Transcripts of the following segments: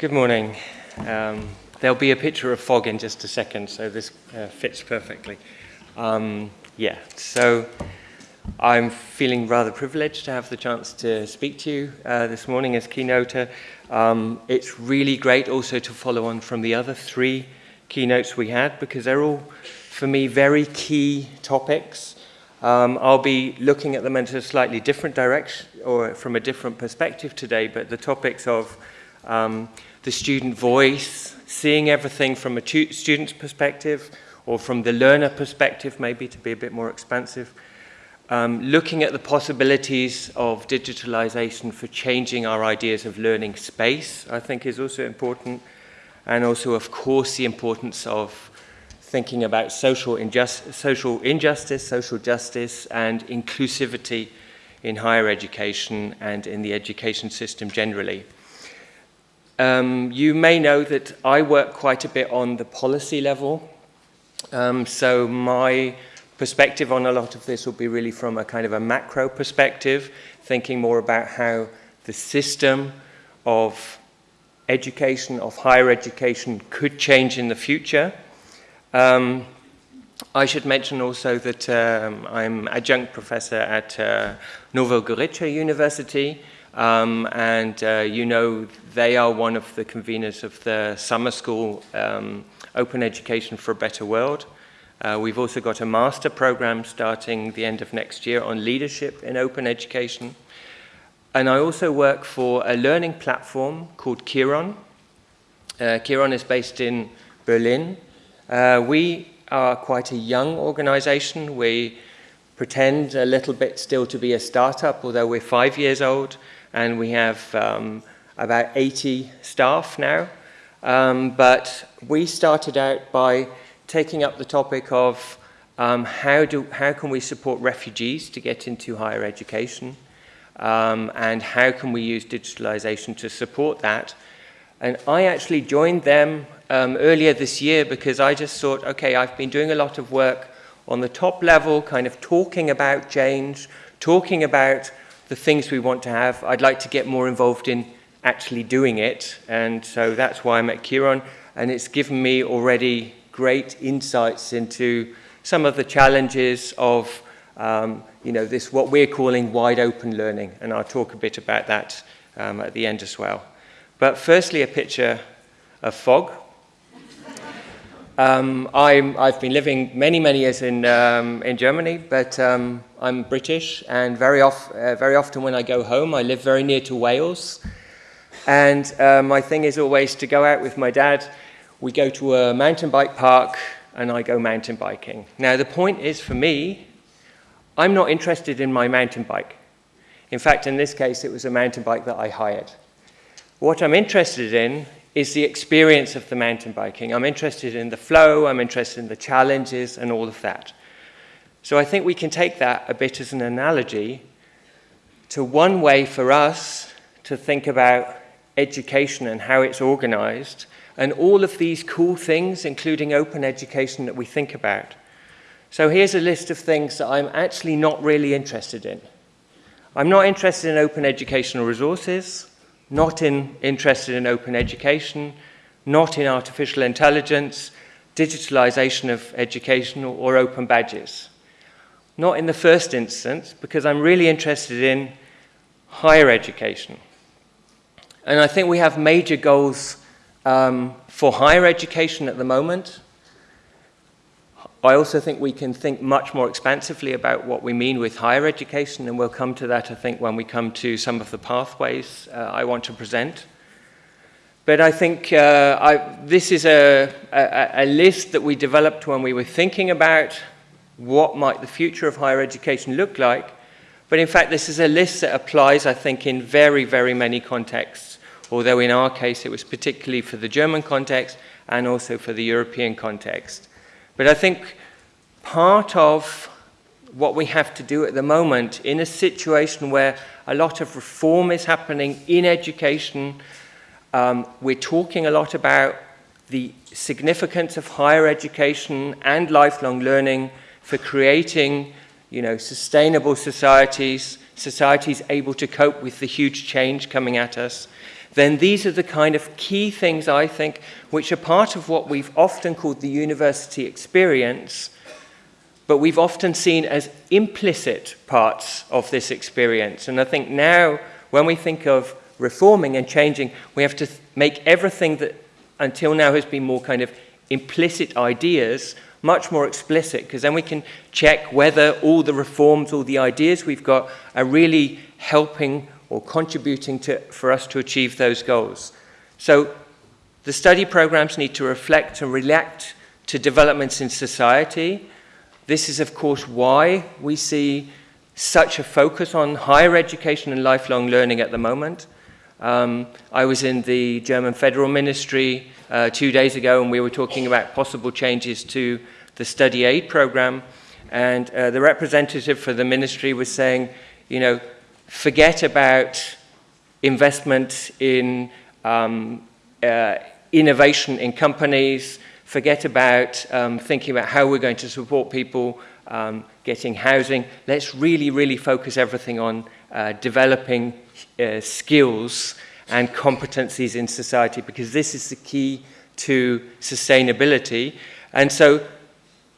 Good morning. Um, there'll be a picture of fog in just a second, so this uh, fits perfectly. Um, yeah, so I'm feeling rather privileged to have the chance to speak to you uh, this morning as keynoter. Um, it's really great also to follow on from the other three keynotes we had because they're all, for me, very key topics. Um, I'll be looking at them in a slightly different direction or from a different perspective today, but the topics of um, the student voice, seeing everything from a student's perspective or from the learner perspective, maybe to be a bit more expansive. Um, looking at the possibilities of digitalization for changing our ideas of learning space, I think is also important. And also, of course, the importance of thinking about social, injust social injustice, social justice, and inclusivity in higher education and in the education system generally. Um, you may know that I work quite a bit on the policy level. Um, so my perspective on a lot of this will be really from a kind of a macro perspective, thinking more about how the system of education, of higher education, could change in the future. Um, I should mention also that um, I'm adjunct professor at uh, Nova Gorica University, um, and uh, you know they are one of the conveners of the summer school um, Open Education for a Better World. Uh, we've also got a master program starting the end of next year on leadership in open education. And I also work for a learning platform called Kiron. Uh, Kiron is based in Berlin. Uh, we are quite a young organization. We pretend a little bit still to be a startup, although we're five years old and we have um, about 80 staff now. Um, but we started out by taking up the topic of um, how, do, how can we support refugees to get into higher education um, and how can we use digitalization to support that. And I actually joined them um, earlier this year because I just thought, okay, I've been doing a lot of work on the top level, kind of talking about change, talking about the things we want to have. I'd like to get more involved in actually doing it. And so that's why I'm at Kiron. And it's given me already great insights into some of the challenges of um, you know, this what we're calling wide open learning. And I'll talk a bit about that um, at the end as well. But firstly, a picture of fog. Um, i have been living many, many years in, um, in Germany, but um, I'm British, and very, uh, very often when I go home, I live very near to Wales. And uh, my thing is always to go out with my dad. We go to a mountain bike park, and I go mountain biking. Now, the point is for me, I'm not interested in my mountain bike. In fact, in this case, it was a mountain bike that I hired. What I'm interested in is the experience of the mountain biking. I'm interested in the flow, I'm interested in the challenges and all of that. So I think we can take that a bit as an analogy to one way for us to think about education and how it's organized and all of these cool things, including open education that we think about. So here's a list of things that I'm actually not really interested in. I'm not interested in open educational resources not in, interested in open education, not in artificial intelligence, digitalization of education, or, or open badges. Not in the first instance, because I'm really interested in higher education. And I think we have major goals um, for higher education at the moment. I also think we can think much more expansively about what we mean with higher education, and we'll come to that, I think, when we come to some of the pathways uh, I want to present. But I think uh, I, this is a, a, a, list that we developed when we were thinking about what might the future of higher education look like. But in fact, this is a list that applies, I think, in very, very many contexts, although in our case it was particularly for the German context and also for the European context. But I think part of what we have to do at the moment in a situation where a lot of reform is happening in education, um, we're talking a lot about the significance of higher education and lifelong learning for creating you know, sustainable societies, societies able to cope with the huge change coming at us, then these are the kind of key things, I think, which are part of what we've often called the university experience, but we've often seen as implicit parts of this experience. And I think now, when we think of reforming and changing, we have to make everything that until now has been more kind of implicit ideas much more explicit, because then we can check whether all the reforms, all the ideas we've got are really helping or contributing to, for us to achieve those goals. So the study programs need to reflect and react to developments in society. This is, of course, why we see such a focus on higher education and lifelong learning at the moment. Um, I was in the German Federal Ministry uh, two days ago and we were talking about possible changes to the study aid program. And uh, the representative for the ministry was saying, you know, forget about investment in um, uh, innovation in companies, forget about um, thinking about how we're going to support people um, getting housing. Let's really, really focus everything on uh, developing uh, skills and competencies in society because this is the key to sustainability. And so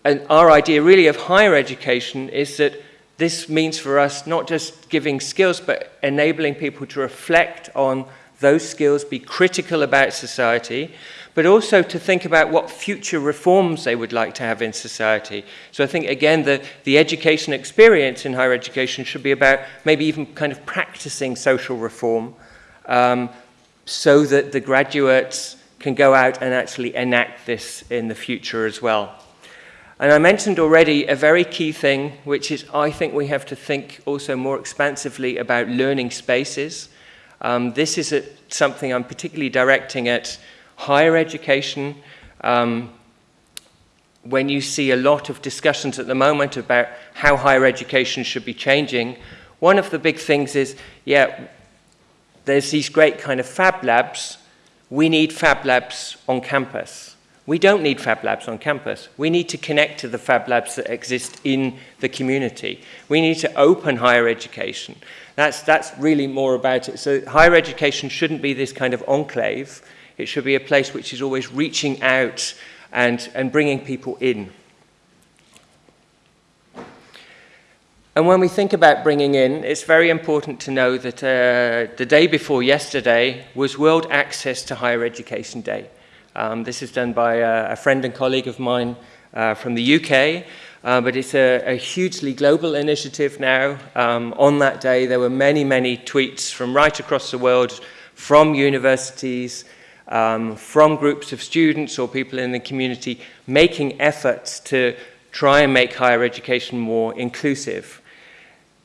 and our idea really of higher education is that this means for us not just giving skills, but enabling people to reflect on those skills, be critical about society, but also to think about what future reforms they would like to have in society. So I think, again, the, the education experience in higher education should be about maybe even kind of practicing social reform um, so that the graduates can go out and actually enact this in the future as well. And I mentioned already a very key thing, which is I think we have to think also more expansively about learning spaces. Um, this is a, something I'm particularly directing at higher education. Um, when you see a lot of discussions at the moment about how higher education should be changing, one of the big things is, yeah, there's these great kind of fab labs. We need fab labs on campus. We don't need Fab Labs on campus. We need to connect to the Fab Labs that exist in the community. We need to open higher education. That's, that's really more about it. So higher education shouldn't be this kind of enclave. It should be a place which is always reaching out and, and bringing people in. And when we think about bringing in, it's very important to know that uh, the day before yesterday was World Access to Higher Education Day. Um, this is done by a, a, friend and colleague of mine uh, from the UK, uh, but it's a, a, hugely global initiative now. Um, on that day, there were many, many tweets from right across the world, from universities, um, from groups of students or people in the community, making efforts to try and make higher education more inclusive.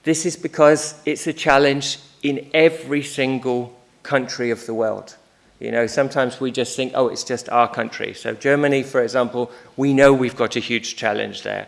This is because it's a challenge in every single country of the world. You know, sometimes we just think, oh, it's just our country. So Germany, for example, we know we've got a huge challenge there.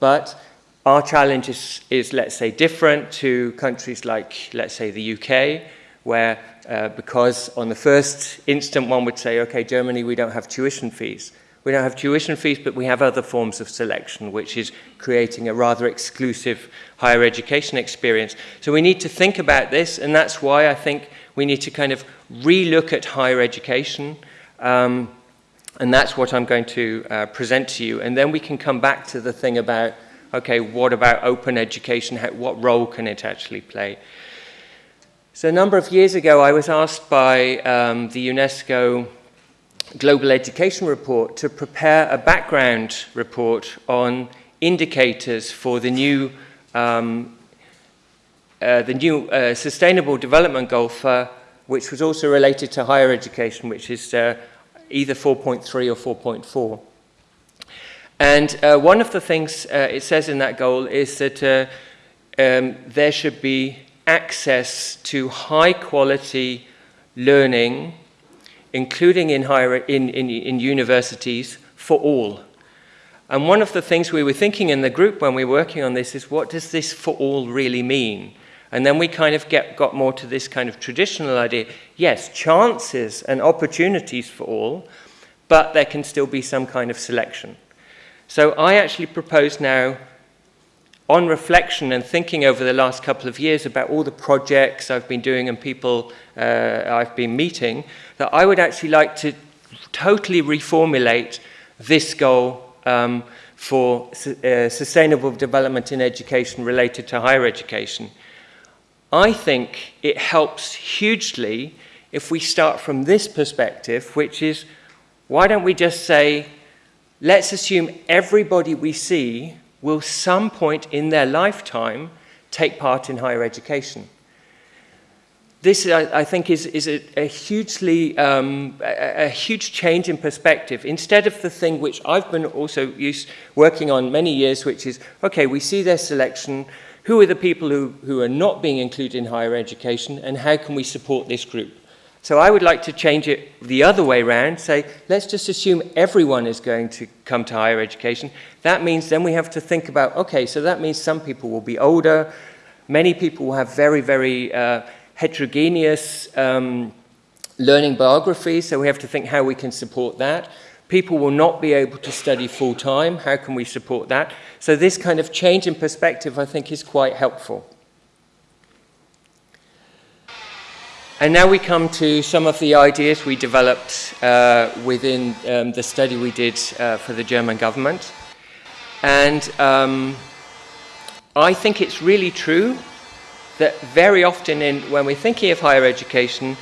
But our challenge is, is let's say, different to countries like, let's say, the UK, where uh, because on the first instant one would say, okay, Germany, we don't have tuition fees. We don't have tuition fees, but we have other forms of selection, which is creating a rather exclusive higher education experience. So we need to think about this, and that's why I think we need to kind of relook at higher education. Um, and that's what I'm going to uh, present to you. And then we can come back to the thing about, okay, what about open education? How, what role can it actually play? So a number of years ago, I was asked by um, the UNESCO Global Education Report to prepare a background report on indicators for the new, um, uh, the new uh, Sustainable Development Goal four which was also related to higher education, which is uh, either 4.3 or 4.4. And uh, one of the things uh, it says in that goal is that uh, um, there should be access to high quality learning, including in, higher, in, in, in universities, for all. And one of the things we were thinking in the group when we were working on this is what does this for all really mean? And then we kind of get, got more to this kind of traditional idea. Yes, chances and opportunities for all, but there can still be some kind of selection. So I actually propose now on reflection and thinking over the last couple of years about all the projects I've been doing and people uh, I've been meeting, that I would actually like to totally reformulate this goal um, for uh, sustainable development in education related to higher education. I think it helps hugely if we start from this perspective, which is why don't we just say, let's assume everybody we see will some point in their lifetime take part in higher education. This, I, I think, is, is a, a hugely, um, a, a, huge change in perspective. Instead of the thing which I've been also used, working on many years, which is, okay, we see their selection, who are the people who, who are not being included in higher education, and how can we support this group? So I would like to change it the other way around, say, let's just assume everyone is going to come to higher education. That means then we have to think about, okay, so that means some people will be older, many people will have very, very uh, heterogeneous um, learning biographies, so we have to think how we can support that. People will not be able to study full time, how can we support that? So this kind of change in perspective I think is quite helpful. And now we come to some of the ideas we developed uh, within um, the study we did uh, for the German government. And um, I think it's really true that very often in, when we're thinking of higher education,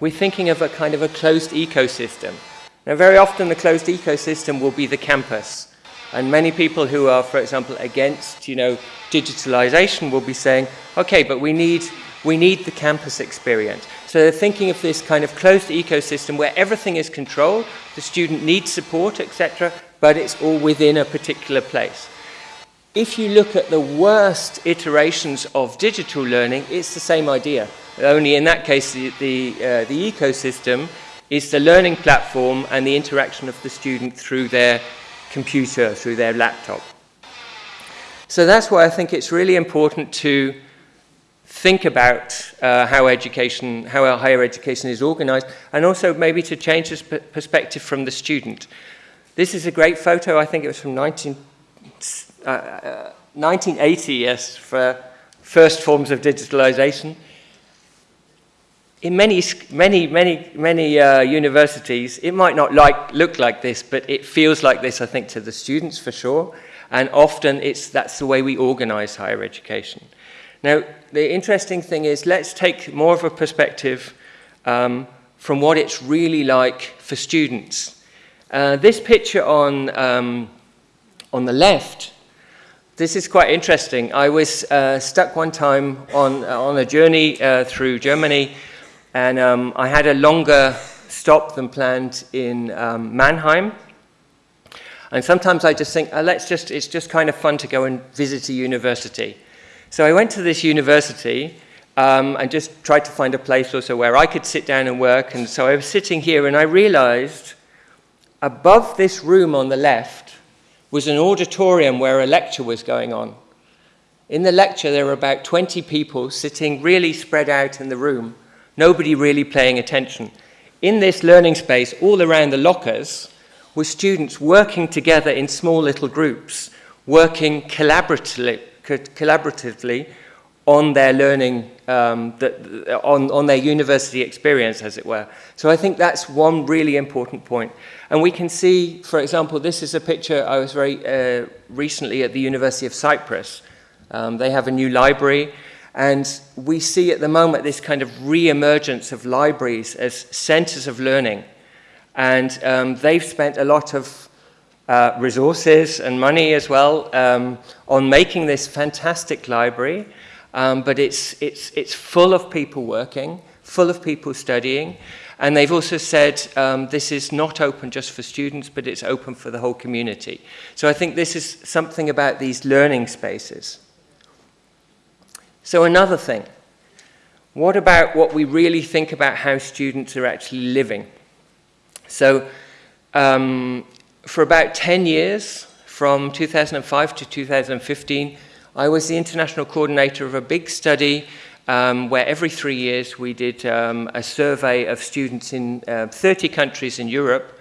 we're thinking of a kind of a closed ecosystem. Now, very often the closed ecosystem will be the campus. And many people who are, for example, against, you know, digitalization will be saying, okay, but we need we need the campus experience. So they're thinking of this kind of closed ecosystem where everything is controlled, the student needs support, etc., but it's all within a particular place. If you look at the worst iterations of digital learning, it's the same idea. Only in that case, the, the, uh, the ecosystem is the learning platform and the interaction of the student through their computer, through their laptop. So that's why I think it's really important to think about uh, how education, how our higher education is organized, and also maybe to change this perspective from the student. This is a great photo, I think it was from 19, uh, 1980, yes, for first forms of digitalization. In many, many, many, many uh, universities, it might not like, look like this, but it feels like this, I think, to the students for sure. And often it's, that's the way we organize higher education. Now, the interesting thing is let's take more of a perspective um, from what it's really like for students. Uh, this picture on, um, on the left, this is quite interesting. I was uh, stuck one time on, uh, on a journey uh, through Germany, and um, I had a longer stop than planned in um, Mannheim. And sometimes I just think, uh, let's just, it's just kind of fun to go and visit a university. So I went to this university um, and just tried to find a place also where I could sit down and work. And so I was sitting here and I realized above this room on the left was an auditorium where a lecture was going on. In the lecture, there were about 20 people sitting really spread out in the room, nobody really paying attention. In this learning space, all around the lockers, were students working together in small little groups, working collaboratively, collaboratively on their learning, um, on, on their university experience, as it were. So I think that's one really important point. And we can see, for example, this is a picture I was very uh, recently at the University of Cyprus. Um, they have a new library, and we see at the moment this kind of re-emergence of libraries as centers of learning. And um, they've spent a lot of uh, resources and money as well um, on making this fantastic library. Um, but it's, it's, it's full of people working, full of people studying. And they've also said um, this is not open just for students, but it's open for the whole community. So I think this is something about these learning spaces. So another thing, what about what we really think about how students are actually living? So um, for about 10 years, from 2005 to 2015, I was the international coordinator of a big study um, where every three years we did um, a survey of students in uh, 30 countries in Europe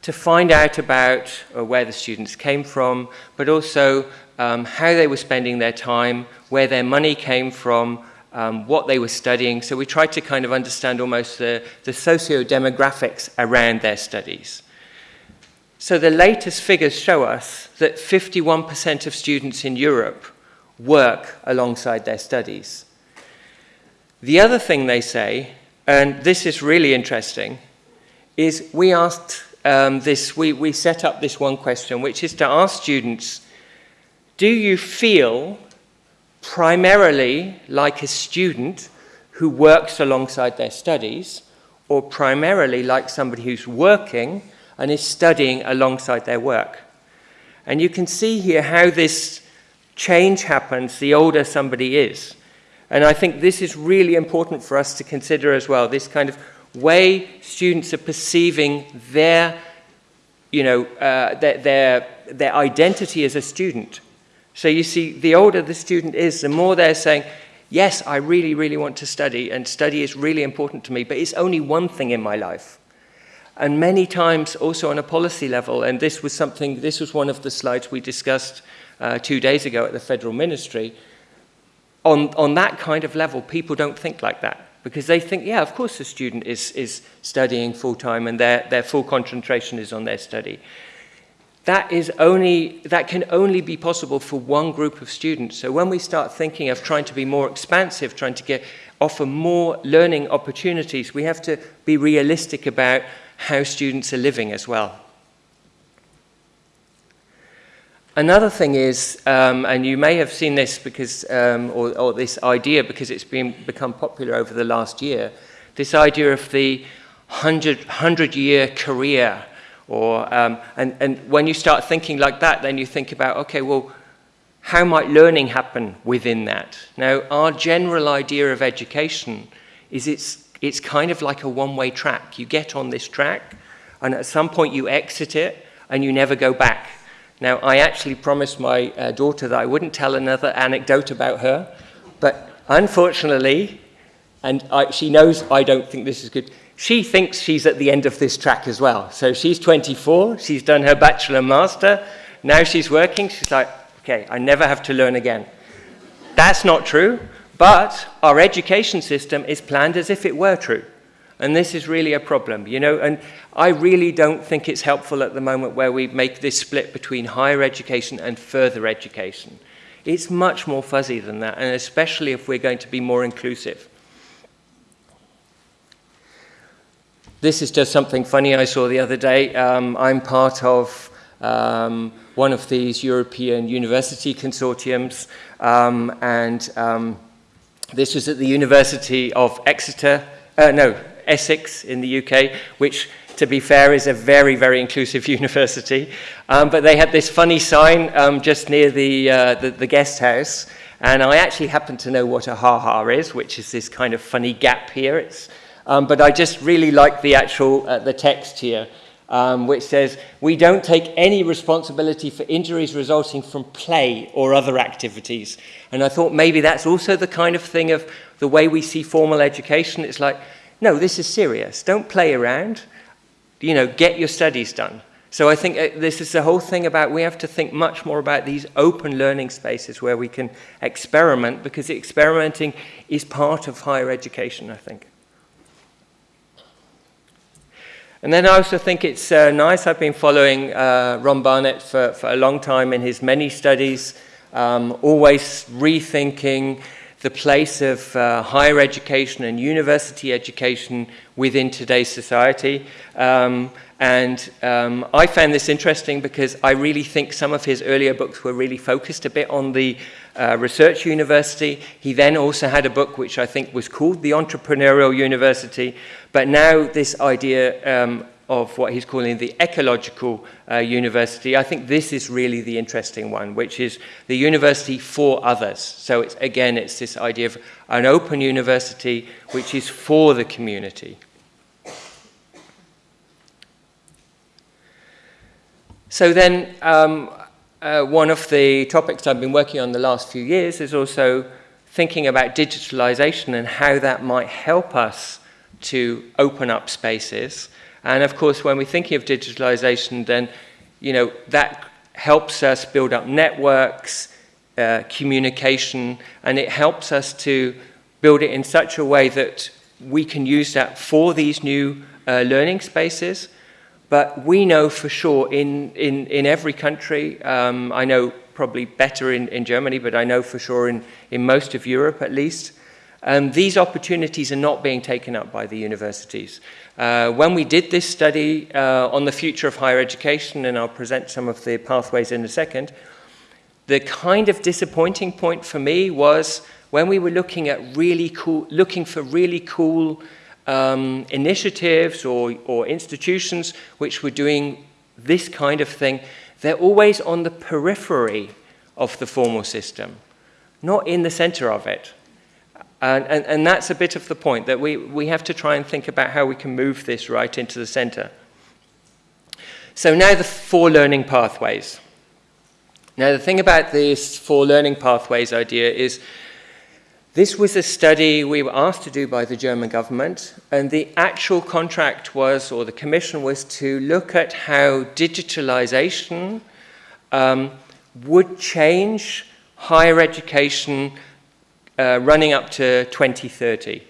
to find out about uh, where the students came from, but also um, how they were spending their time, where their money came from, um, what they were studying. So we tried to kind of understand almost the, the socio-demographics around their studies. So the latest figures show us that 51% of students in Europe work alongside their studies. The other thing they say, and this is really interesting, is we asked um, this, we, we set up this one question, which is to ask students, do you feel primarily like a student who works alongside their studies, or primarily like somebody who's working and is studying alongside their work? And you can see here how this change happens the older somebody is. And I think this is really important for us to consider as well, this kind of way students are perceiving their, you know, uh, their, their, their identity as a student. So you see, the older the student is, the more they're saying, yes, I really, really want to study, and study is really important to me, but it's only one thing in my life. And many times also on a policy level, and this was something, this was one of the slides we discussed uh, two days ago at the Federal Ministry, on, on that kind of level, people don't think like that because they think, yeah, of course the student is, is studying full-time and their, their full concentration is on their study. That is only that can only be possible for one group of students. So when we start thinking of trying to be more expansive trying to get offer more learning opportunities we have to be realistic about how students are living as well Another thing is, um, and you may have seen this because, um, or, or, this idea because it's been become popular over the last year, this idea of the 100, 100 year career or, um, and, and when you start thinking like that, then you think about, okay, well, how might learning happen within that? Now, our general idea of education is it's, it's kind of like a one-way track. You get on this track, and at some point you exit it, and you never go back. Now, I actually promised my uh, daughter that I wouldn't tell another anecdote about her, but unfortunately, and I, she knows I don't think this is good, she thinks she's at the end of this track as well. So she's 24, she's done her bachelor master, now she's working, she's like, okay, I never have to learn again. That's not true, but our education system is planned as if it were true. And this is really a problem, you know, and I really don't think it's helpful at the moment where we make this split between higher education and further education. It's much more fuzzy than that, and especially if we're going to be more inclusive. This is just something funny I saw the other day. Um, I'm part of um, one of these European university consortiums, um, and um, this was at the University of Exeter, uh, no, Essex in the UK, which to be fair, is a very, very inclusive university. Um, but they had this funny sign um, just near the, uh, the, the, guest house. And I actually happen to know what a ha-ha is, which is this kind of funny gap here. It's um, but I just really like the actual uh, the text here, um, which says, we don't take any responsibility for injuries resulting from play or other activities. And I thought maybe that's also the kind of thing of the way we see formal education. It's like, no, this is serious. Don't play around. You know, get your studies done. So I think uh, this is the whole thing about we have to think much more about these open learning spaces where we can experiment because experimenting is part of higher education, I think. And then I also think it's uh, nice, I've been following uh, Ron Barnett for, for a long time in his many studies, um, always rethinking the place of uh, higher education and university education within today's society. Um, and um, I found this interesting because I really think some of his earlier books were really focused a bit on the uh, research university. He then also had a book which I think was called The Entrepreneurial University. But now this idea um, of what he's calling the ecological uh, university, I think this is really the interesting one, which is the university for others. So it's, again, it's this idea of an open university which is for the community. So then, um, uh, one of the topics I've been working on the last few years is also thinking about digitalization and how that might help us to open up spaces. And of course, when we're thinking of digitalization, then, you know, that helps us build up networks, uh, communication, and it helps us to build it in such a way that we can use that for these new uh, learning spaces. But we know for sure in, in, in every country, um, I know probably better in, in Germany, but I know for sure in, in most of Europe at least, um, these opportunities are not being taken up by the universities. Uh, when we did this study uh, on the future of higher education, and I'll present some of the pathways in a second, the kind of disappointing point for me was when we were looking at really cool, looking for really cool um, initiatives or, or institutions which were doing this kind of thing, they're always on the periphery of the formal system, not in the center of it. And, and, and, that's a bit of the point, that we, we have to try and think about how we can move this right into the center. So now the four learning pathways. Now the thing about this four learning pathways idea is this was a study we were asked to do by the German government, and the actual contract was, or the commission was, to look at how digitalization um, would change higher education uh, running up to 2030.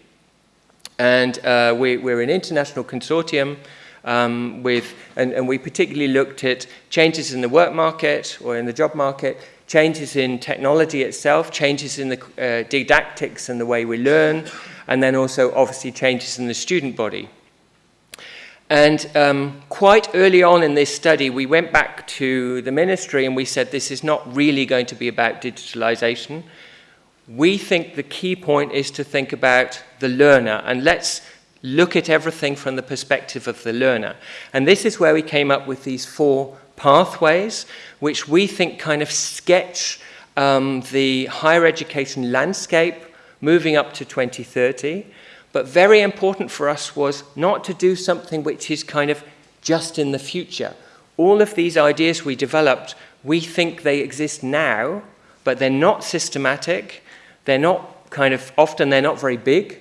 And uh, we, are an international consortium um, with, and, and we particularly looked at changes in the work market or in the job market, changes in technology itself, changes in the uh, didactics and the way we learn, and then also obviously changes in the student body. And um, quite early on in this study, we went back to the ministry and we said this is not really going to be about digitalization. We think the key point is to think about the learner and let's look at everything from the perspective of the learner. And this is where we came up with these four pathways, which we think kind of sketch um, the higher education landscape moving up to 2030. But very important for us was not to do something which is kind of just in the future. All of these ideas we developed, we think they exist now, but they're not systematic. They're not kind of, often they're not very big,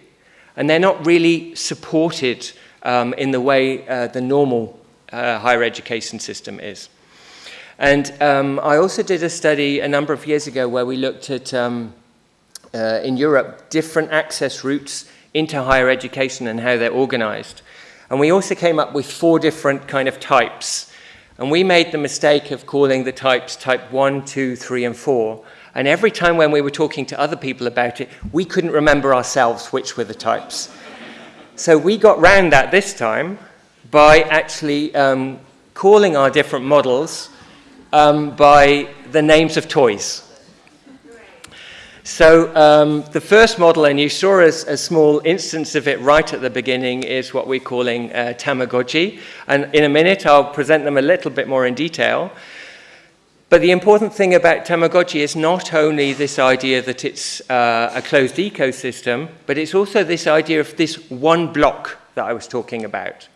and they're not really supported um, in the way uh, the normal uh, higher education system is. And um, I also did a study a number of years ago where we looked at, um, uh, in Europe, different access routes into higher education and how they're organized. And we also came up with four different kind of types. And we made the mistake of calling the types type one, two, three, and 4. And every time when we were talking to other people about it, we couldn't remember ourselves which were the types. So we got round that this time by actually um, calling our different models um, by the names of toys. So um, the first model, and you saw a, a, small instance of it right at the beginning, is what we're calling uh, Tamagotchi. And in a minute, I'll present them a little bit more in detail. But the important thing about Tamagotchi is not only this idea that it's uh, a closed ecosystem, but it's also this idea of this one block that I was talking about.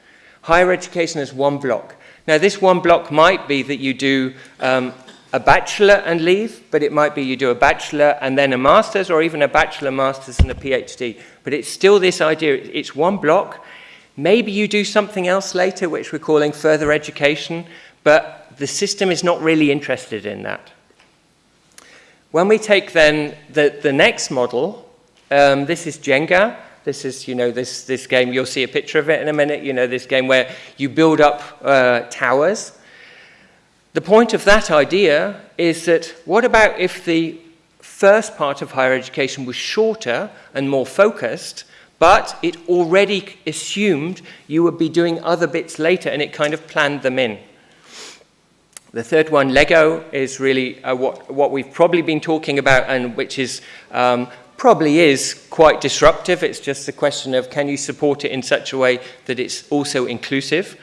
Higher education is one block. Now, this one block might be that you do um, a bachelor and leave, but it might be you do a bachelor and then a master's, or even a bachelor, master's, and a PhD. But it's still this idea, it's one block. Maybe you do something else later, which we're calling further education, but the system is not really interested in that. When we take then the, the next model, um, this is Jenga. This is, you know, this, this game, you'll see a picture of it in a minute, you know, this game where you build up uh, towers the point of that idea is that what about if the first part of higher education was shorter and more focused, but it already assumed you would be doing other bits later and it kind of planned them in. The third one, Lego, is really uh, what, what we've probably been talking about and which is um, probably is quite disruptive. It's just a question of can you support it in such a way that it's also inclusive.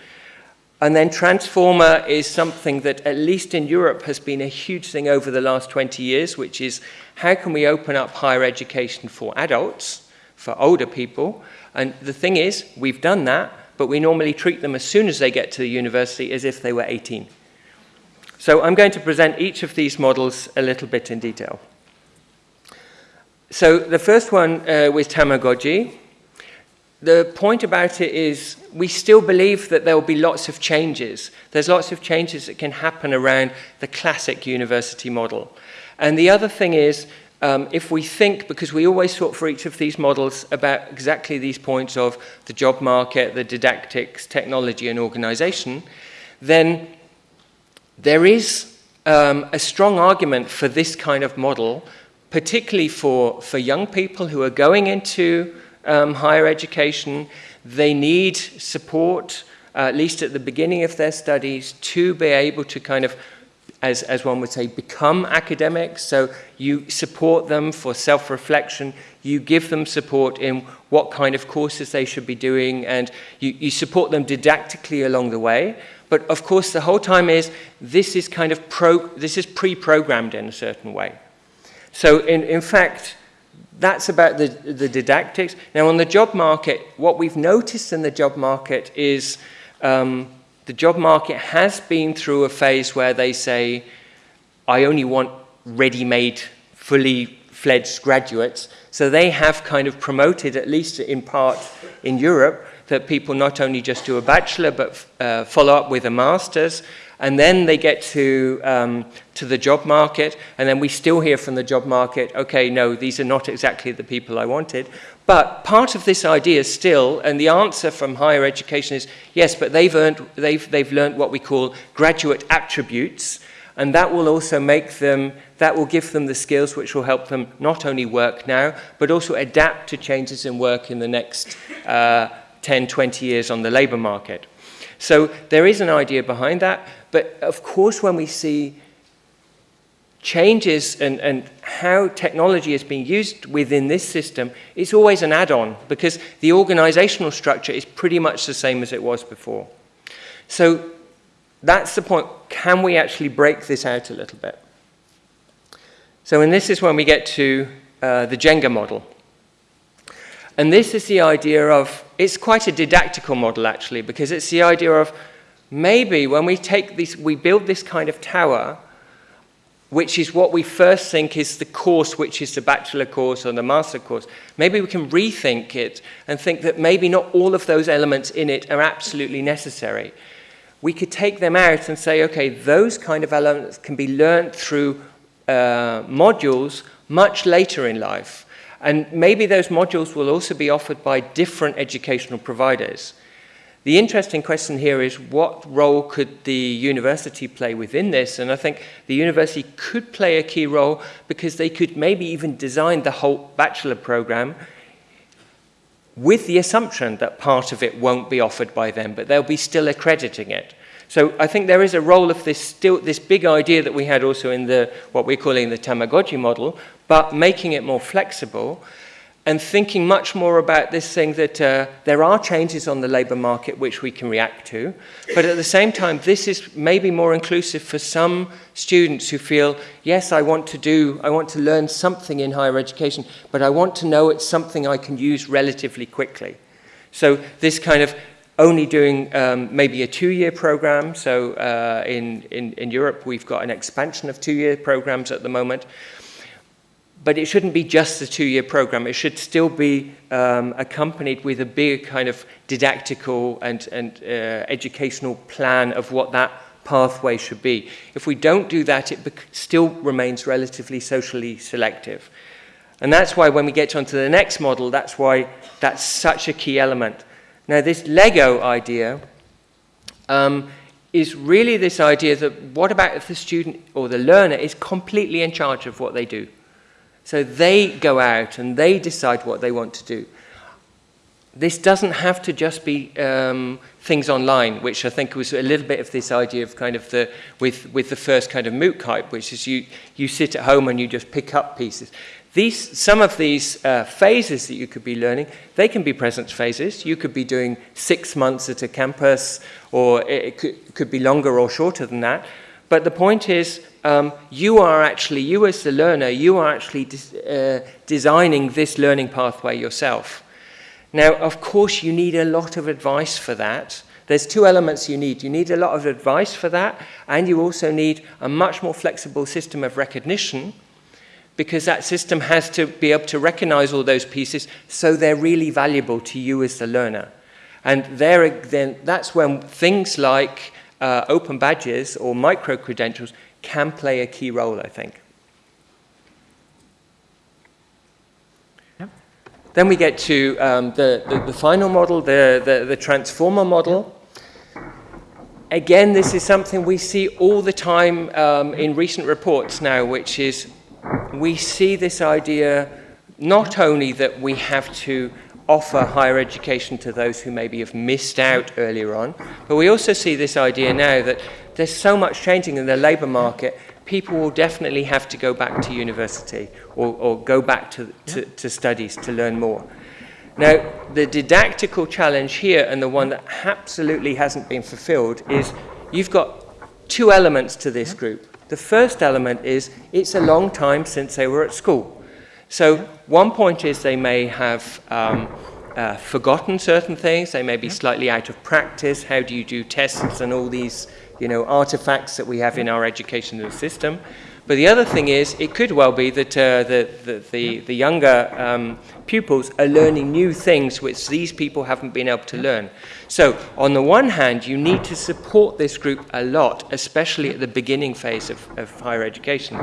And then transformer is something that, at least in Europe, has been a huge thing over the last 20 years, which is how can we open up higher education for adults, for older people? And the thing is, we've done that, but we normally treat them as soon as they get to the university as if they were 18. So I'm going to present each of these models a little bit in detail. So the first one uh, with Tamagotchi the point about it is we still believe that there will be lots of changes. There's lots of changes that can happen around the classic university model. And the other thing is, um, if we think, because we always thought for each of these models about exactly these points of the job market, the didactics, technology and organization, then there is um, a strong argument for this kind of model, particularly for, for young people who are going into um, higher education. They need support, uh, at least at the beginning of their studies, to be able to kind of as, as one would say, become academics. So you support them for self-reflection. You give them support in what kind of courses they should be doing, and you, you support them didactically along the way. But of course, the whole time is this is kind of pro, this is pre-programmed in a certain way. So in, in fact, that's about the, the didactics. Now, on the job market, what we've noticed in the job market is um, the job market has been through a phase where they say, I only want ready-made, fully fledged graduates. So they have kind of promoted, at least in part in Europe, that people not only just do a bachelor, but uh, follow up with a master's, and then they get to, um, to the job market, and then we still hear from the job market, okay, no, these are not exactly the people I wanted. But part of this idea still, and the answer from higher education is, yes, but they've, earned, they've, they've learned what we call graduate attributes, and that will also make them, that will give them the skills which will help them not only work now, but also adapt to changes in work in the next uh, 10, 20 years on the labour market. So there is an idea behind that, but of course when we see changes and, and how technology is being used within this system, it's always an add-on because the organizational structure is pretty much the same as it was before. So that's the point. Can we actually break this out a little bit? So and this is when we get to uh, the Jenga model. And this is the idea of, it's quite a didactical model actually, because it's the idea of maybe when we take this, we build this kind of tower, which is what we first think is the course, which is the bachelor course or the master course. Maybe we can rethink it and think that maybe not all of those elements in it are absolutely necessary. We could take them out and say, okay, those kind of elements can be learned through uh, modules much later in life. And maybe those modules will also be offered by different educational providers. The interesting question here is what role could the university play within this? And I think the university could play a key role because they could maybe even design the whole bachelor program with the assumption that part of it won't be offered by them, but they'll be still accrediting it. So I think there is a role of this still this big idea that we had also in the what we're calling the Tamagotchi model, but making it more flexible and thinking much more about this thing that uh, there are changes on the labour market which we can react to, but at the same time, this is maybe more inclusive for some students who feel, yes, I want to do, I want to learn something in higher education, but I want to know it's something I can use relatively quickly. So this kind of only doing um, maybe a two-year program. So uh, in, in, in Europe, we've got an expansion of two-year programs at the moment. But it shouldn't be just a two-year program. It should still be um, accompanied with a big kind of didactical and, and uh, educational plan of what that pathway should be. If we don't do that, it still remains relatively socially selective. And that's why when we get onto the next model, that's why that's such a key element. Now, this Lego idea um, is really this idea that what about if the student or the learner is completely in charge of what they do? So they go out and they decide what they want to do. This doesn't have to just be um, things online, which I think was a little bit of this idea of kind of the, with, with the first kind of MOOC hype, which is you, you sit at home and you just pick up pieces. These, some of these uh, phases that you could be learning, they can be presence phases. You could be doing six months at a campus, or it could, could be longer or shorter than that. But the point is, um, you are actually, you as the learner, you are actually de uh, designing this learning pathway yourself. Now, of course, you need a lot of advice for that. There's two elements you need. You need a lot of advice for that, and you also need a much more flexible system of recognition because that system has to be able to recognize all those pieces so they're really valuable to you as the learner. And there, then, that's when things like uh, open badges or micro credentials can play a key role, I think. Yep. Then we get to um, the, the, the, final model, the, the, the transformer model. Again, this is something we see all the time um, in recent reports now, which is we see this idea not only that we have to offer higher education to those who maybe have missed out earlier on, but we also see this idea now that there's so much changing in the labour market, people will definitely have to go back to university or, or go back to, to, to studies to learn more. Now, the didactical challenge here, and the one that absolutely hasn't been fulfilled, is you've got two elements to this group. The first element is it's a long time since they were at school. So one point is they may have um, uh, forgotten certain things, they may be slightly out of practice. How do you do tests and all these you know, artifacts that we have in our educational system? But the other thing is, it could well be that uh, the, the, the, the, younger um, pupils are learning new things which these people haven't been able to learn. So, on the one hand, you need to support this group a lot, especially at the beginning phase of, of higher education.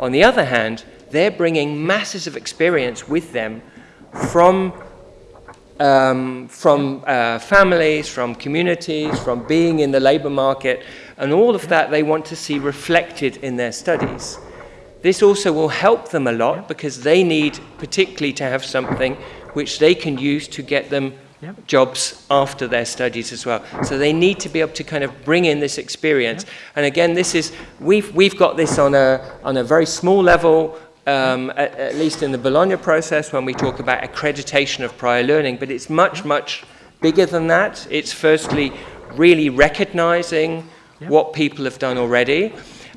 On the other hand, they're bringing masses of experience with them from um, from uh, families, from communities, from being in the labour market, and all of that they want to see reflected in their studies. This also will help them a lot because they need particularly to have something which they can use to get them yep. jobs after their studies as well. So they need to be able to kind of bring in this experience. Yep. And again, this is, we've, we've got this on a, on a very small level, um, at, at, least in the Bologna process when we talk about accreditation of prior learning, but it's much, much bigger than that. It's firstly really recognizing yep. what people have done already,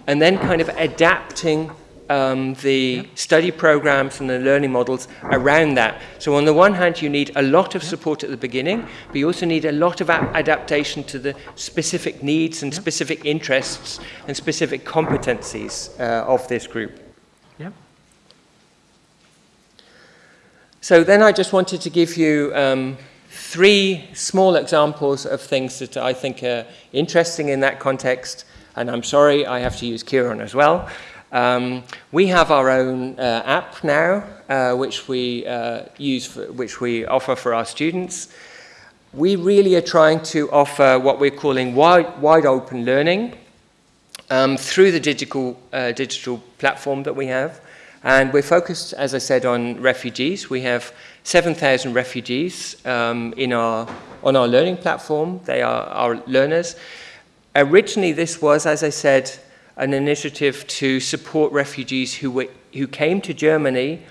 and then kind of adapting um, the yep. study programs and the learning models around that. So on the one hand, you need a lot of support at the beginning, but you also need a lot of adaptation to the specific needs and yep. specific interests and specific competencies uh, of this group. So then I just wanted to give you um, three small examples of things that I think are interesting in that context. And I'm sorry, I have to use Kiron as well. Um, we have our own uh, app now, uh, which we uh, use, for, which we offer for our students. We really are trying to offer what we're calling wide, wide open learning um, through the digital, uh, digital platform that we have. And we're focused, as I said, on refugees. We have 7,000 refugees um, in our, on our learning platform. They are our learners. Originally, this was, as I said, an initiative to support refugees who, were, who came to Germany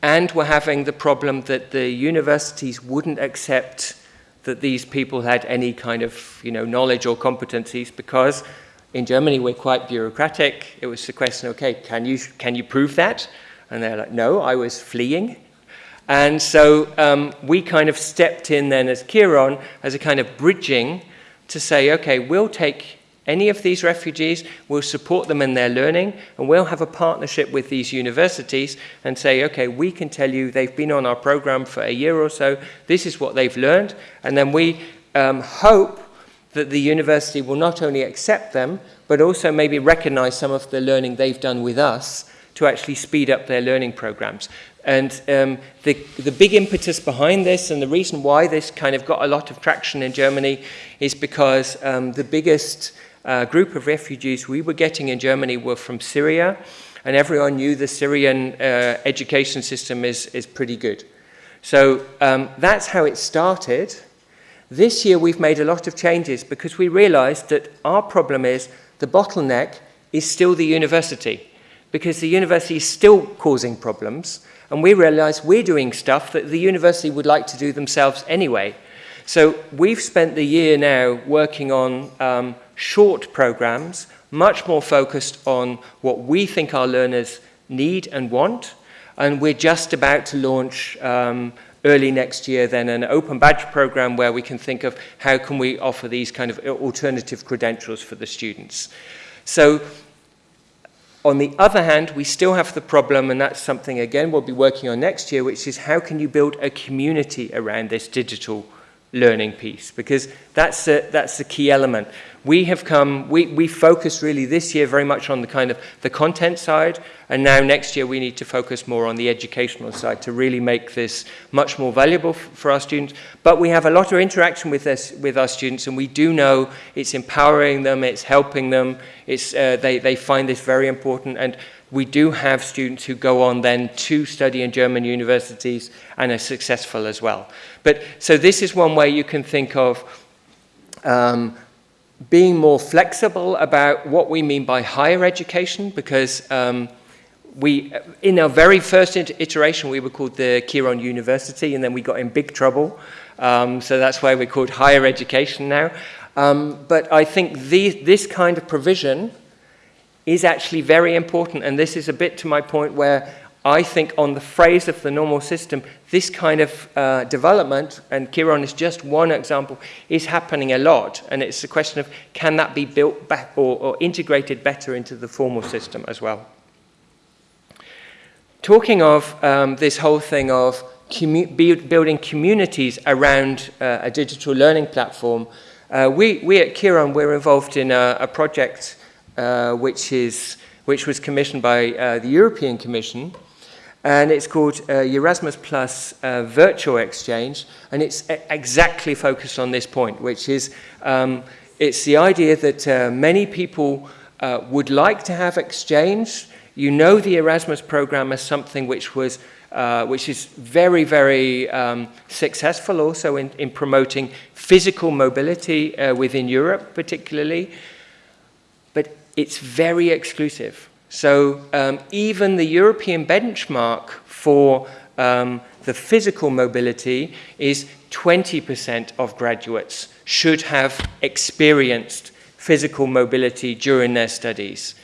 and were having the problem that the universities wouldn't accept that these people had any kind of you know, knowledge or competencies because in Germany we're quite bureaucratic. It was the question, okay, can you, can you prove that? And they're like, no, I was fleeing. And so um, we kind of stepped in then as Kiron as a kind of bridging to say, okay, we'll take any of these refugees, we'll support them in their learning, and we'll have a partnership with these universities and say, okay, we can tell you they've been on our program for a year or so, this is what they've learned, and then we um, hope that the university will not only accept them, but also maybe recognize some of the learning they've done with us to actually speed up their learning programs. And um, the, the big impetus behind this and the reason why this kind of got a lot of traction in Germany is because um, the biggest uh, group of refugees we were getting in Germany were from Syria, and everyone knew the Syrian uh, education system is, is pretty good. So um, that's how it started. This year we've made a lot of changes because we realized that our problem is the bottleneck is still the university because the university is still causing problems and we realize we're doing stuff that the university would like to do themselves anyway. So we've spent the year now working on um, short programs, much more focused on what we think our learners need and want. And we're just about to launch um, early next year then an open badge program where we can think of how can we offer these kind of uh, alternative credentials for the students. So on the other hand, we still have the problem, and that's something, again, we'll be working on next year, which is how can you build a community around this digital learning piece? Because that's a, that's the key element. We have come, we, we focus really this year very much on the kind of the content side, and now next year we need to focus more on the educational side to really make this much more valuable for our students. But we have a lot of interaction with, this, with our students, and we do know it's empowering them, it's helping them, it's, uh, they, they find this very important, and we do have students who go on then to study in German universities and are successful as well. But so this is one way you can think of um, being more flexible about what we mean by higher education because um, we, in our very first iteration, we were called the Kiron University, and then we got in big trouble. Um, so that's why we're called higher education now. Um, but I think the, this kind of provision is actually very important, and this is a bit to my point where I think on the phrase of the normal system, this kind of uh, development, and Kiron is just one example, is happening a lot. And it's a question of can that be built back or, or integrated better into the formal system as well. Talking of um, this whole thing of commu building communities around uh, a digital learning platform, uh, we, we at Kiron, we're involved in a, a project uh, which, is, which was commissioned by uh, the European Commission, and it's called uh, Erasmus Plus uh, Virtual Exchange, and it's exactly focused on this point, which is um, it's the idea that uh, many people uh, would like to have exchange. You know the Erasmus program as something which was uh, which is very, very um, successful also in, in promoting physical mobility uh, within Europe, particularly. But it's very exclusive. So um, even the European benchmark for um, the physical mobility is 20% of graduates should have experienced physical mobility during their studies.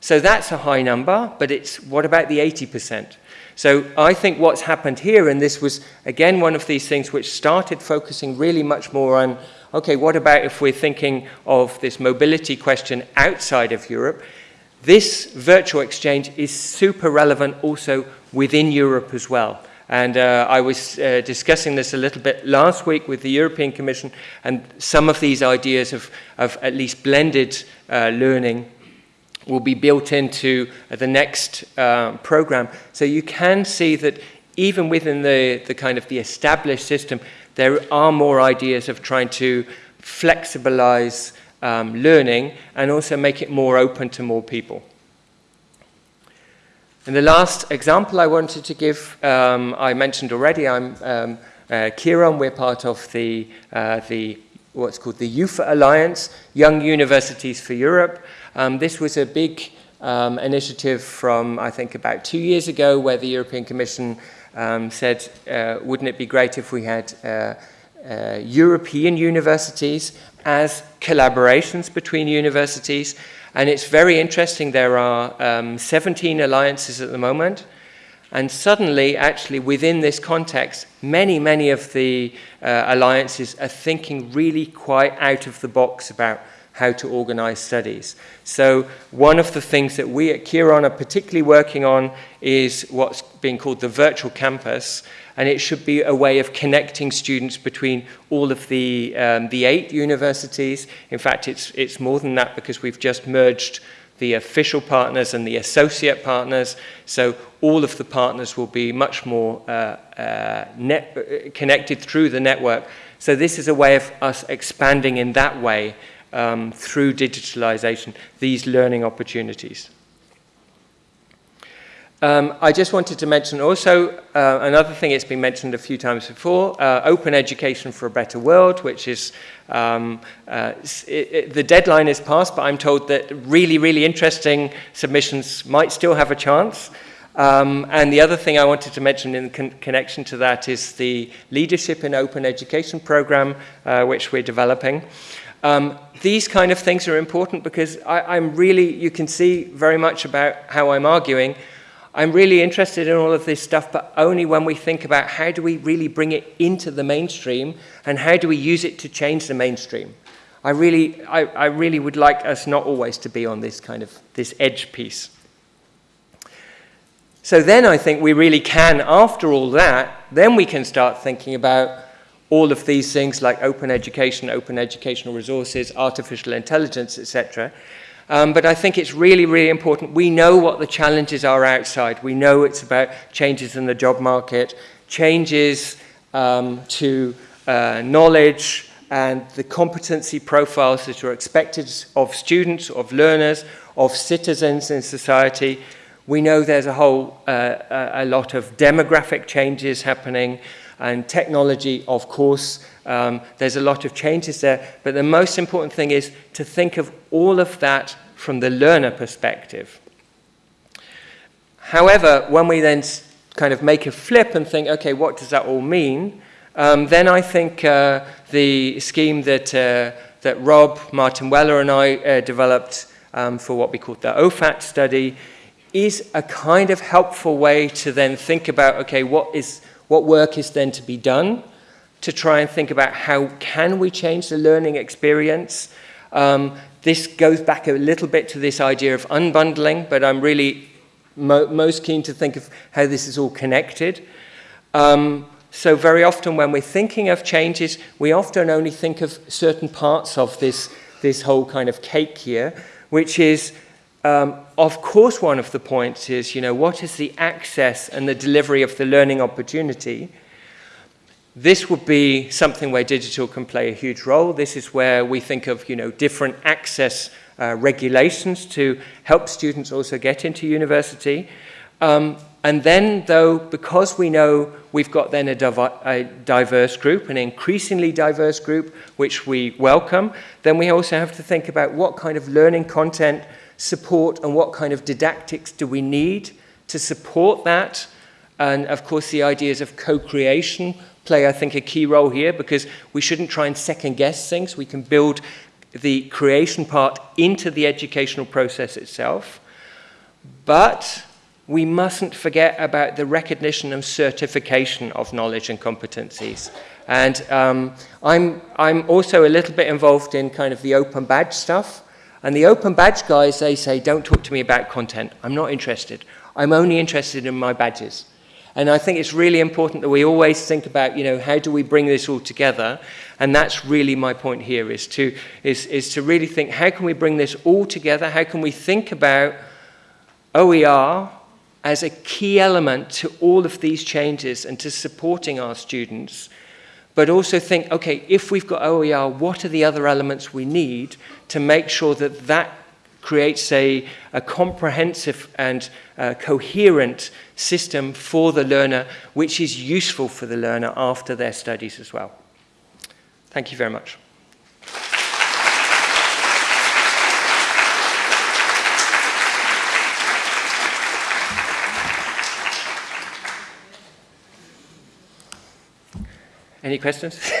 So that's a high number, but it's what about the 80%? So I think what's happened here, and this was again one of these things which started focusing really much more on, okay, what about if we're thinking of this mobility question outside of Europe? This virtual exchange is super relevant also within Europe as well. And uh, I was uh, discussing this a little bit last week with the European Commission, and some of these ideas of, of at least blended uh, learning will be built into the next uh, program. So you can see that even within the, the kind of the established system, there are more ideas of trying to flexibilize um, learning and also make it more open to more people. And the last example I wanted to give, um, I mentioned already, I'm um, uh, we're part of the, uh, the what's called the UFA Alliance, Young Universities for Europe. Um, this was a big um, initiative from, I think, about two years ago where the European Commission um, said, uh, wouldn't it be great if we had uh, uh, European universities as collaborations between universities. And it's very interesting. There are um, 17 alliances at the moment. And suddenly, actually, within this context, many, many of the uh, alliances are thinking really quite out of the box about how to organize studies. So one of the things that we at Kiron are particularly working on is what's being called the virtual campus, and it should be a way of connecting students between all of the, um, the eight universities. In fact, it's, it's more than that because we've just merged the official partners and the associate partners. So all of the partners will be much more uh, uh, net, uh, connected through the network. So this is a way of us expanding in that way um, through digitalization, these learning opportunities. Um, I just wanted to mention also uh, another thing, it's been mentioned a few times before, uh, Open Education for a Better World, which is, um, uh, it, it, the deadline is passed, but I'm told that really, really interesting submissions might still have a chance. Um, and the other thing I wanted to mention in con connection to that is the Leadership in Open Education program, uh, which we're developing. Um, these kind of things are important because I, I'm really, you can see very much about how I'm arguing. I'm really interested in all of this stuff, but only when we think about how do we really bring it into the mainstream and how do we use it to change the mainstream. I really, I, I really would like us not always to be on this kind of, this edge piece. So then I think we really can, after all that, then we can start thinking about all of these things like open education, open educational resources, artificial intelligence, etc. Um, but I think it's really, really important. We know what the challenges are outside. We know it's about changes in the job market, changes um, to uh, knowledge and the competency profiles that are expected of students, of learners, of citizens in society. We know there's a whole uh, a lot of demographic changes happening and technology, of course. Um, there's a lot of changes there, but the most important thing is to think of all of that from the learner perspective. However, when we then kind of make a flip and think, okay, what does that all mean? Um, then I think uh, the scheme that, uh, that Rob, Martin Weller and I uh, developed um, for what we called the OFAT study is a kind of helpful way to then think about, okay, what, is, what work is then to be done to try and think about how can we change the learning experience. Um, this goes back a little bit to this idea of unbundling, but I'm really mo most keen to think of how this is all connected. Um, so very often when we're thinking of changes, we often only think of certain parts of this, this whole kind of cake here, which is, um, of course, one of the points is, you know, what is the access and the delivery of the learning opportunity? This would be something where digital can play a huge role. This is where we think of, you know, different access uh, regulations to help students also get into university. Um, and then, though, because we know we've got then a, a, diverse group, an increasingly diverse group, which we welcome, then we also have to think about what kind of learning content support and what kind of didactics do we need to support that. And of course, the ideas of co-creation play, I think, a key role here because we shouldn't try and second guess things. We can build the creation part into the educational process itself. But we mustn't forget about the recognition and certification of knowledge and competencies. And um, I'm, I'm also a little bit involved in kind of the open badge stuff. And the open badge guys, they say, don't talk to me about content. I'm not interested. I'm only interested in my badges. And I think it's really important that we always think about, you know, how do we bring this all together? And that's really my point here, is to, is, is to really think, how can we bring this all together? How can we think about OER as a key element to all of these changes and to supporting our students, but also think, okay, if we've got OER, what are the other elements we need to make sure that that creates a, a comprehensive and uh, coherent system for the learner, which is useful for the learner after their studies as well. Thank you very much. Any questions?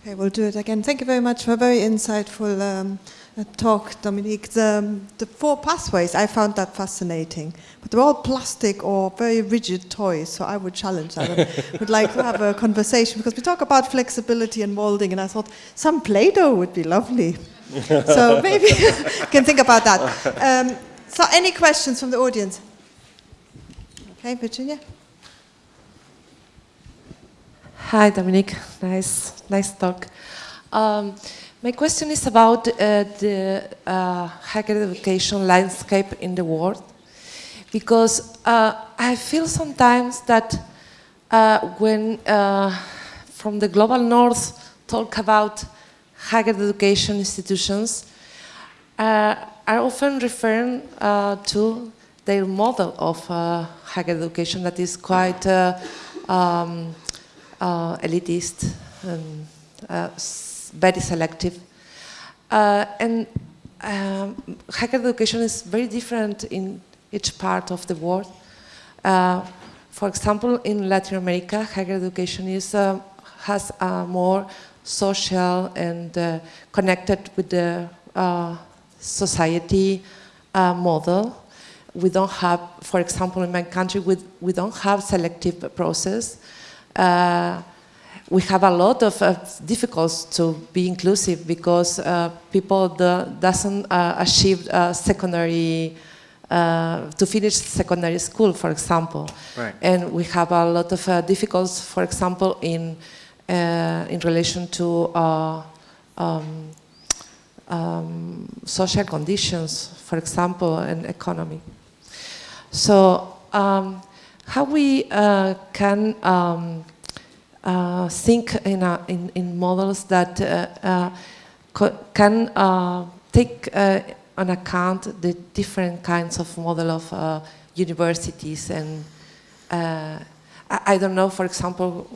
Okay, we'll do it again. Thank you very much for a very insightful um, talk, Dominique. The, the four pathways, I found that fascinating. But they're all plastic or very rigid toys, so I would challenge that. I would like to have a conversation because we talk about flexibility and molding, and I thought some Play-Doh would be lovely. so maybe you can think about that. Um, so any questions from the audience? Okay, Virginia? Hi, Dominique. Nice, nice talk. Um, my question is about uh, the uh, higher education landscape in the world, because uh, I feel sometimes that uh, when uh, from the global north talk about higher education institutions, uh, are often referring to their model of higher education that is quite um, uh, elitist and uh, very selective. Uh, and um, higher education is very different in each part of the world. for example, in Latin America, higher education is, has a more social and uh, connected with the uh, society uh, model. We don't have, for example, in my country, we, we don't have selective process. We have a lot of uh, difficulties to be inclusive because uh, people do, doesn't uh, achieve uh, secondary uh, to finish secondary school, for example. Right. And we have a lot of uh, difficulties, for example, in in relation to um, um, social conditions, for example, and economy. So um, how we can um, think in, a, in, in, models that uh, uh, can take on account the different kinds of model of universities and I, I, don't know, for example,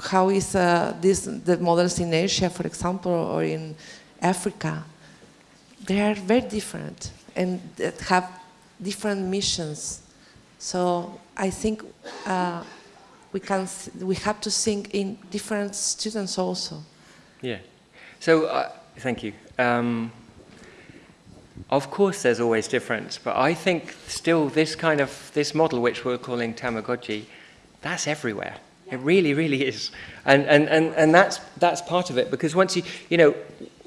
how is uh, this, the models in Asia, for example, or in Africa? They are very different and have different missions. So I think uh, we can we have to think in different students also. Yeah. So uh, thank you. Um, of course, there's always difference, but I think still this kind of this model, which we're calling Tamagotchi, that's everywhere. Yeah. It really, really is, and and and and that's that's part of it because once you you know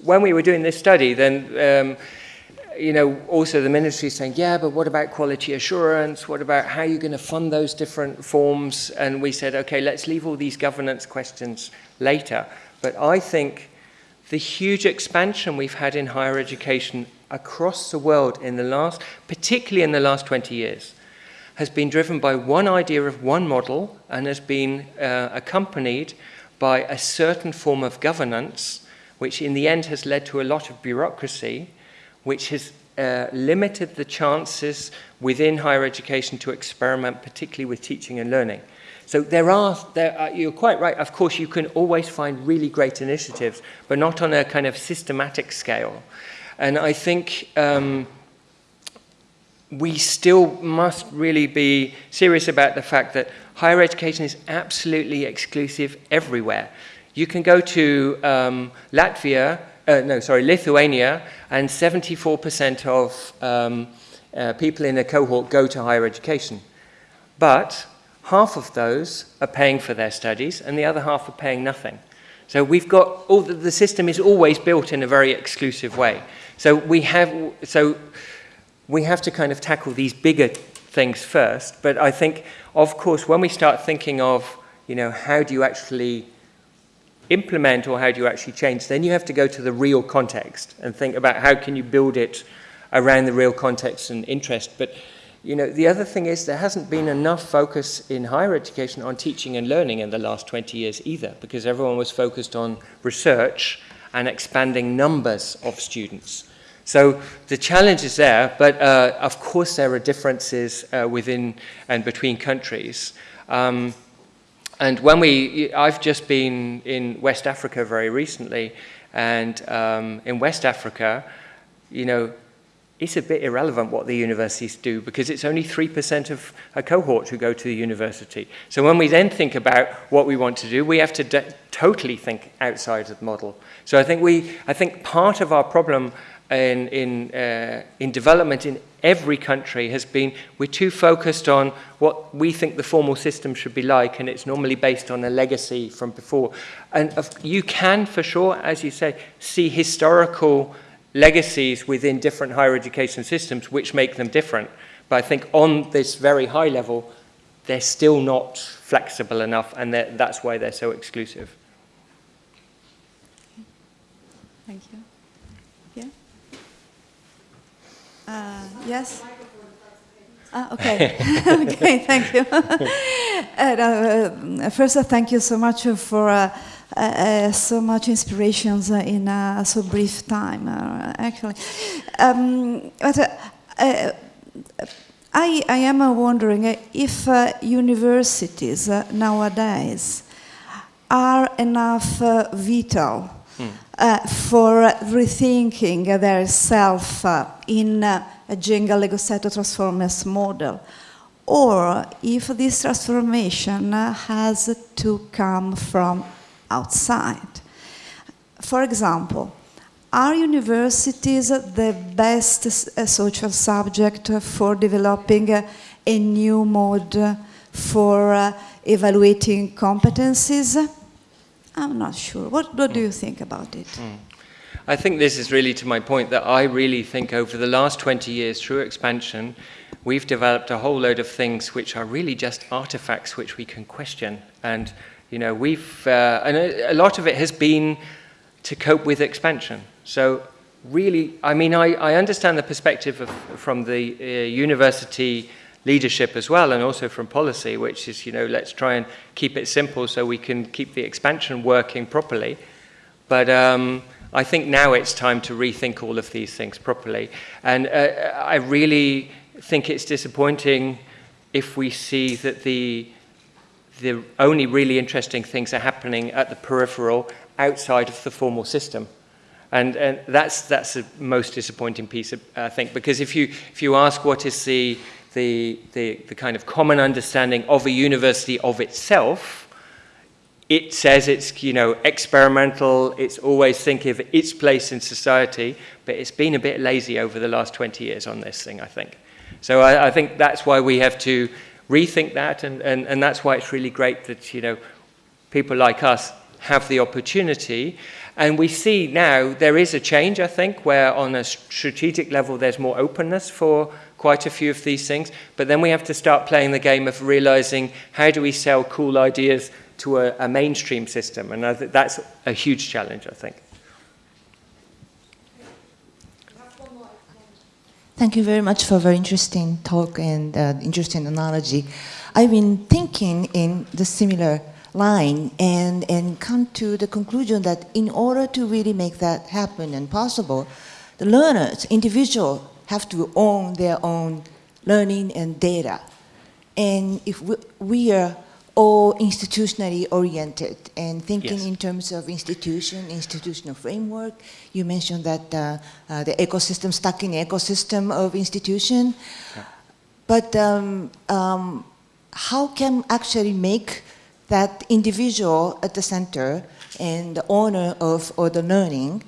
when we were doing this study, then. Um, you know, also the ministry is saying, yeah, but what about quality assurance? What about how you're going to fund those different forms? And we said, okay, let's leave all these governance questions later. But I think the huge expansion we've had in higher education across the world in the last, particularly in the last 20 years, has been driven by one idea of one model and has been uh, accompanied by a certain form of governance, which in the end has led to a lot of bureaucracy which has uh, limited the chances within higher education to experiment, particularly with teaching and learning. So there are, there are, you're quite right, of course you can always find really great initiatives, but not on a kind of systematic scale. And I think um, we still must really be serious about the fact that higher education is absolutely exclusive everywhere. You can go to um, Latvia uh, no, sorry, Lithuania, and 74% of um, uh, people in a cohort go to higher education. But half of those are paying for their studies, and the other half are paying nothing. So we've got, all the, the system is always built in a very exclusive way. So we have, so we have to kind of tackle these bigger things first. But I think, of course, when we start thinking of, you know, how do you actually implement or how do you actually change, then you have to go to the real context and think about how can you build it around the real context and interest. But you know, the other thing is there hasn't been enough focus in higher education on teaching and learning in the last 20 years either, because everyone was focused on research and expanding numbers of students. So the challenge is there, but uh, of course there are differences uh, within and between countries. Um, and when we, I've just been in West Africa very recently, and um, in West Africa, you know, it's a bit irrelevant what the universities do because it's only 3% of a cohort who go to the university. So when we then think about what we want to do, we have to totally think outside of the model. So I think we, I think part of our problem in, in, uh, in development in every country has been we're too focused on what we think the formal system should be like, and it's normally based on a legacy from before. And you can, for sure, as you say, see historical legacies within different higher education systems which make them different. But I think on this very high level, they're still not flexible enough, and that's why they're so exclusive. Thank you. Uh, yes? Ah, okay. okay, thank you. uh, first, uh, thank you so much for uh, uh, so much inspirations in a so brief time, actually. Um, but I, I am wondering if universities nowadays are enough vital uh, for rethinking their self uh, in uh, a Jenga Lego set transformers model, or if this transformation has to come from outside. For example, are universities the best social subject for developing a new mode for evaluating competencies? I'm not sure. What, what do you think about it? I think this is really to my point that I really think over the last 20 years through expansion, we've developed a whole load of things which are really just artifacts which we can question. And, you know, we've, uh, and a, a lot of it has been to cope with expansion. So really, I mean, I, I understand the perspective of, from the uh, university leadership as well, and also from policy, which is, you know, let's try and keep it simple so we can keep the expansion working properly. But um, I think now it's time to rethink all of these things properly. And uh, I really think it's disappointing if we see that the the only really interesting things are happening at the peripheral outside of the formal system. And, and that's, that's the most disappointing piece, of, I think, because if you, if you ask what is the, the, the, the kind of common understanding of a university of itself, it says it's you know experimental it's always thinking of its place in society but it's been a bit lazy over the last 20 years on this thing i think. So i, I think that's why we have to rethink that and, and, and that's why it's really great that you know people like us have the opportunity. And we see now there is a change i think where on a strategic level there's more openness for quite a few of these things but then we have to start playing the game of realizing how do we sell cool ideas to a, a mainstream system. And think that's a huge challenge, I think. Thank you very much for a very interesting talk and uh, interesting analogy. I've been thinking in the similar line and, and come to the conclusion that in order to really make that happen and possible, the learners, individual, have to own their own learning and data. And if we, we are all institutionally oriented and thinking Yes. in terms of institution, institutional framework. You mentioned that uh, uh, the ecosystem, stuck in the ecosystem of institution. But um, um, how can actually make that individual at the center and the owner of or the learning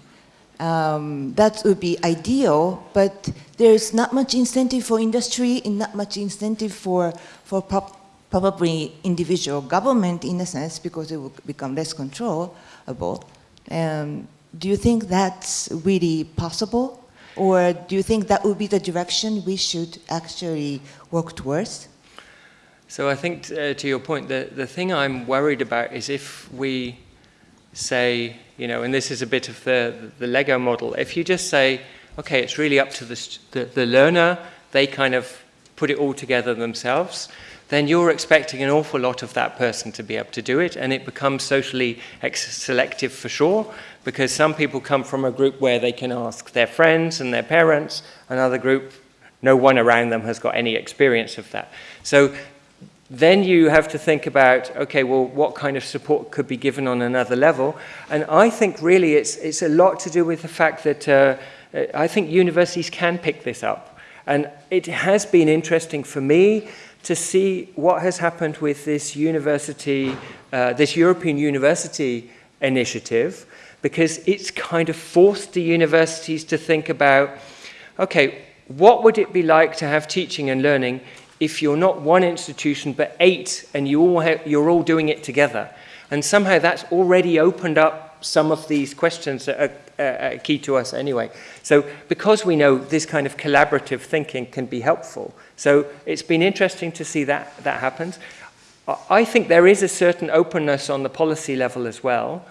um, that would be ideal, but there's not much incentive for industry and not much incentive for, for pop, probably individual government in a sense because it will become less controllable. Um, do you think that's really possible? Or do you think that would be the direction we should actually work towards? So I think uh, to your point, the, the thing I'm worried about is if we say, you know, and this is a bit of the, the Lego model, if you just say, okay, it's really up to the, the, the learner, they kind of put it all together themselves, then you're expecting an awful lot of that person to be able to do it, and it becomes socially selective for sure, because some people come from a group where they can ask their friends and their parents, another group, no one around them has got any experience of that. So then you have to think about, okay, well, what kind of support could be given on another level? And I think really it's, it's a lot to do with the fact that uh, I think universities can pick this up. And it has been interesting for me to see what has happened with this university, uh, this European University initiative, because it's kind of forced the universities to think about, okay, what would it be like to have teaching and learning if you're not one institution but eight and you all have, you're all doing it together? And somehow that's already opened up some of these questions that are uh, key to us anyway. So because we know this kind of collaborative thinking can be helpful, so it's been interesting to see that that happens. I think there is a certain openness on the policy level as well.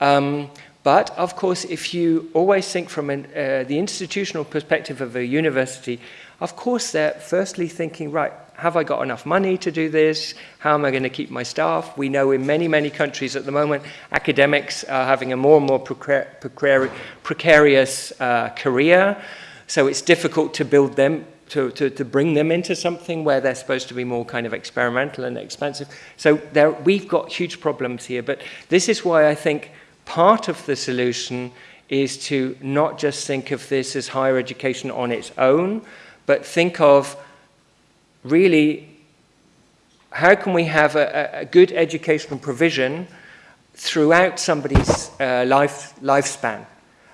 Um, but of course, if you always think from an, uh, the institutional perspective of a university, of course they're firstly thinking, right, have I got enough money to do this? How am I going to keep my staff? We know in many, many countries at the moment, academics are having a more and more precar precar precarious uh, career. So it's difficult to build them, to, to, to bring them into something where they're supposed to be more kind of experimental and expensive. So there, we've got huge problems here. But this is why I think part of the solution is to not just think of this as higher education on its own, but think of really how can we have a, a good educational provision throughout somebody's uh, life, lifespan.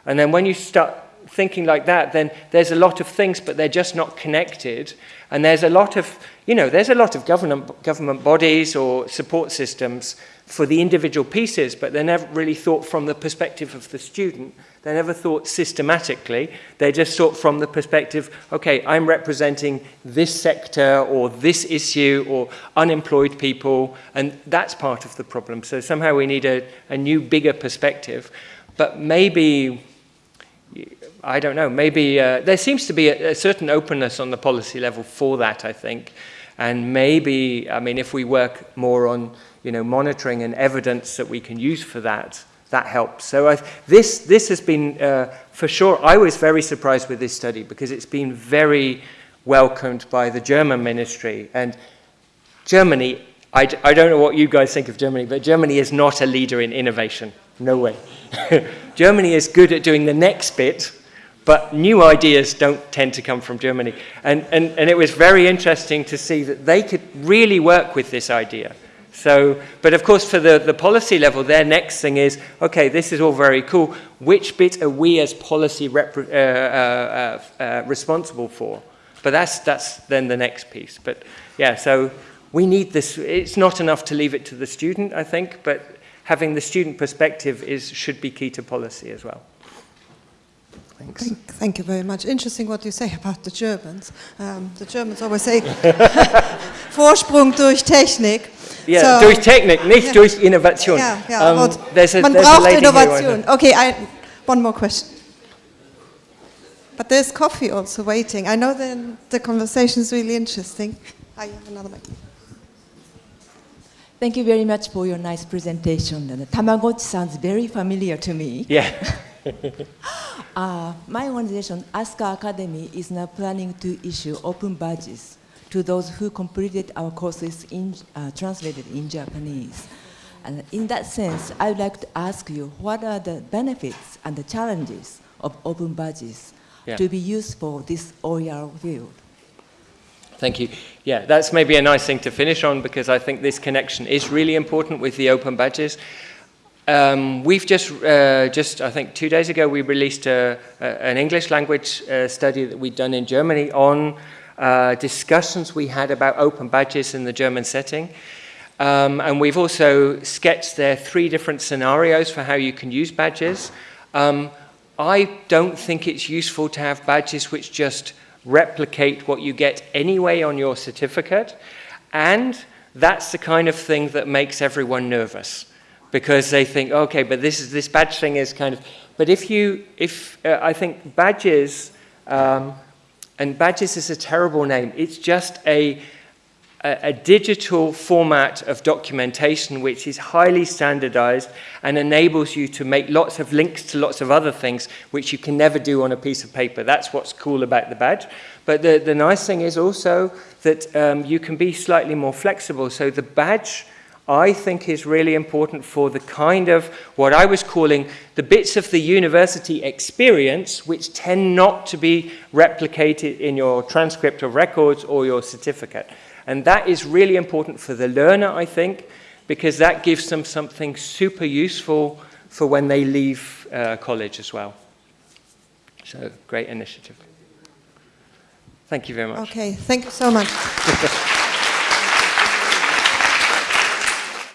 And then when you start thinking like that, then there's a lot of things, but they're just not connected. And there's a lot of, you know, there's a lot of government, government bodies or support systems for the individual pieces, but they're never really thought from the perspective of the student. They're never thought systematically. They just thought from the perspective, okay, I'm representing this sector or this issue or unemployed people, and that's part of the problem. So somehow we need a, a new, bigger perspective. But maybe I don't know, maybe uh, there seems to be a, a, certain openness on the policy level for that, I think. And maybe, I mean, if we work more on, you know, monitoring and evidence that we can use for that, that helps. So I, this, this has been, uh, for sure, I was very surprised with this study because it's been very welcomed by the German ministry. And Germany, I, I don't know what you guys think of Germany, but Germany is not a leader in innovation. No way. Germany is good at doing the next bit, but new ideas don't tend to come from Germany. And, and, and it was very interesting to see that they could really work with this idea. So, but of course, for the, the policy level, their next thing is, okay, this is all very cool. Which bit are we as policy uh, uh, uh, uh, responsible for? But that's, that's then the next piece. But yeah, so we need this. It's not enough to leave it to the student, I think, but having the student perspective is, should be key to policy as well. Thanks. Thank, thank, you very much. Interesting what you say about the Germans. Um, the Germans always say Vorsprung durch Technik. Yeah, so, durch Technik, nicht yeah. durch Innovation. Yeah, yeah, um, there's a, man there's braucht Innovation. Okay, I, one more question. But there's coffee also waiting. I know the, the conversation is really interesting. I have another mic. Thank you very much for your nice presentation. And Tamagotchi sounds very familiar to me. Yeah. uh, my organization, Asuka Academy, is now planning to issue open badges to those who completed our courses in, uh, translated in Japanese. And in that sense, I would like to ask you, what are the benefits and the challenges of open badges yeah. to be used for this OER field? Thank you. Yeah, that's maybe a nice thing to finish on because I think this connection is really important with the open badges. Um, we've just, uh, just, I think two days ago, we released a, a, an English language uh, study that we'd done in Germany on uh, discussions we had about open badges in the German setting. Um, and we've also sketched there three different scenarios for how you can use badges. Um, I don't think it's useful to have badges which just replicate what you get anyway on your certificate. And that's the kind of thing that makes everyone nervous because they think, okay, but this is this badge thing is kind of. But if you, if uh, I think badges, um, and badges is a terrible name. It's just a a, a digital format of documentation which is highly standardized and enables you to make lots of links to lots of other things which you can never do on a piece of paper. That's what's cool about the badge. But the, the nice thing is also that um, you can be slightly more flexible. So the badge, I think, is really important for the kind of what I was calling the bits of the university experience which tend not to be replicated in your transcript of records or your certificate. And that is really important for the learner, I think, because that gives them something super useful for when they leave uh, college as well. So, great initiative. Thank you very much. Okay, thank you so much.